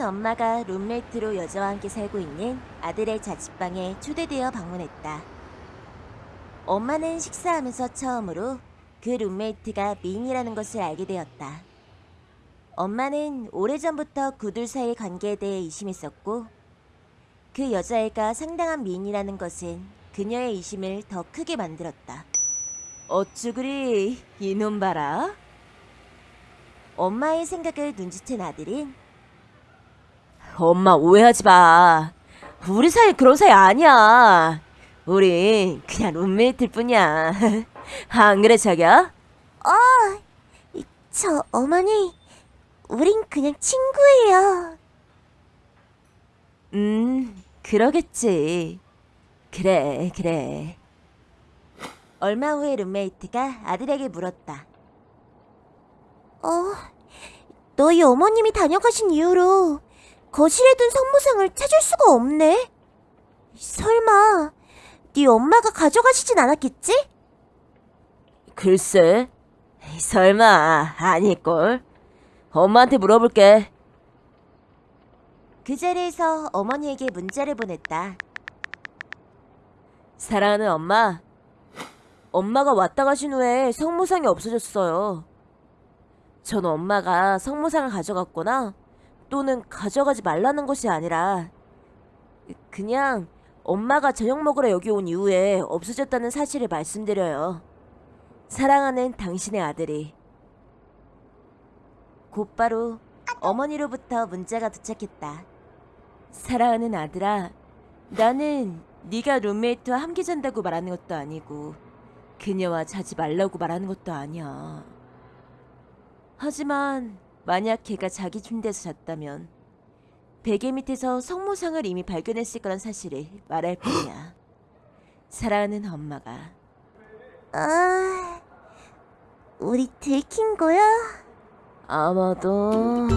엄마가 룸메이트로 여자와 함께 살고 있는 아들의 자취방에 초대되어 방문했다. 엄마는 식사하면서 처음으로 그 룸메이트가 미인이라는 것을 알게 되었다. 엄마는 오래전부터 그둘 사이의 관계에 대해 의심했었고 그 여자애가 상당한 미인이라는 것은 그녀의 의심을 더 크게 만들었다. 어쭈 그리 이놈 봐라. 엄마의 생각을 눈치챈 아들은 엄마 오해하지 마. 우리 사이 그런 사이 아니야. 우린 그냥 룸메이트일 뿐이야. 안 그래 자기야? 저 어머니, 우린 그냥 친구예요. 음, 그러겠지. 그래, 그래. 얼마 후에 룸메이트가 아들에게 물었다. 어, 너희 어머님이 다녀가신 이후로 거실에 둔 성모상을 찾을 수가 없네. 설마 네 엄마가 가져가시진 않았겠지? 글쎄, 설마 아닐걸. 엄마한테 물어볼게. 그 자리에서 어머니에게 문자를 보냈다. 사랑하는 엄마, 엄마가 왔다 가신 후에 성모상이 없어졌어요. 전 엄마가 성모상을 가져갔거나 또는 가져가지 말라는 것이 아니라 그냥 엄마가 저녁 먹으러 여기 온 이후에 없어졌다는 사실을 말씀드려요. 사랑하는 당신의 아들이 곧바로 어머니로부터 문자가 도착했다. 사랑하는 아들아, 나는 네가 룸메이트와 함께 잔다고 말하는 것도 아니고 그녀와 자지 말라고 말하는 것도 아니야. 하지만 만약 걔가 자기 침대에서 잤다면 베개 밑에서 성모상을 이미 발견했을 거란 사실을 말할 뿐이야. 사랑하는 엄마가. 아, 우리 들킨 거야? 아마도.